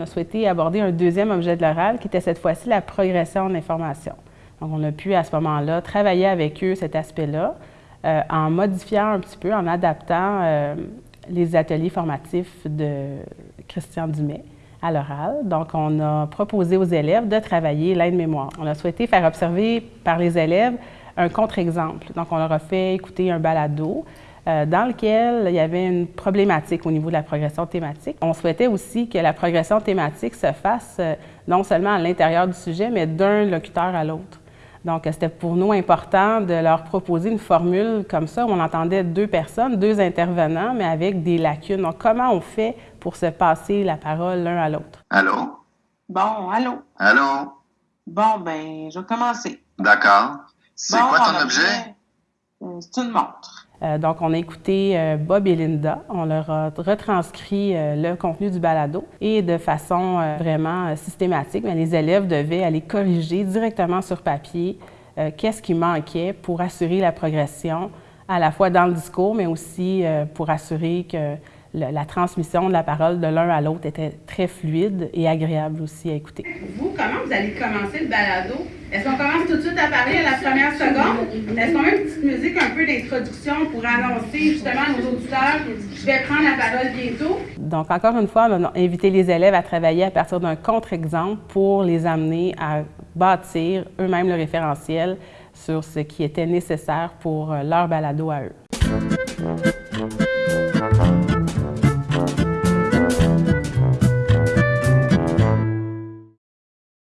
a souhaité aborder un deuxième objet de l'oral qui était cette fois-ci la progression de l'information. Donc, on a pu à ce moment-là travailler avec eux cet aspect-là euh, en modifiant un petit peu, en adaptant euh, les ateliers formatifs de Christian Dumais à l'oral. Donc, on a proposé aux élèves de travailler l'aide-mémoire. On a souhaité faire observer par les élèves un contre-exemple. Donc, on leur a fait écouter un balado dans lequel il y avait une problématique au niveau de la progression thématique. On souhaitait aussi que la progression thématique se fasse non seulement à l'intérieur du sujet, mais d'un locuteur à l'autre. Donc, c'était pour nous important de leur proposer une formule comme ça où on entendait deux personnes, deux intervenants, mais avec des lacunes. Donc, comment on fait pour se passer la parole l'un à l'autre? Allô? Bon, allô? Allô? Bon, ben, je vais commencer. D'accord. C'est Bon, quoi ton objet? fait, euh, C'est une montre. Euh, donc, on a écouté euh, Bob et Linda. On leur a retranscrit euh, le contenu du balado et de façon vraiment systématique, les élèves devaient aller corriger directement sur papier qu'est-ce qui manquait pour assurer la progression, à la fois dans le discours, mais aussi pour assurer que le- la transmission de la parole de l'un à l'autre était très fluide et agréable aussi à écouter. Vous, comment vous allez commencer le balado? Est-ce qu'on commence tout de suite à parler à la première seconde? Est-ce qu'on met une petite musique un peu d'introduction pour annoncer justement à nos auditeurs je vais prendre la parole bientôt? Donc, encore une fois, on a invité les élèves à travailler à partir d'un contre-exemple pour les amener à bâtir eux-mêmes le référentiel sur ce qui était nécessaire pour euh, leur balado à eux.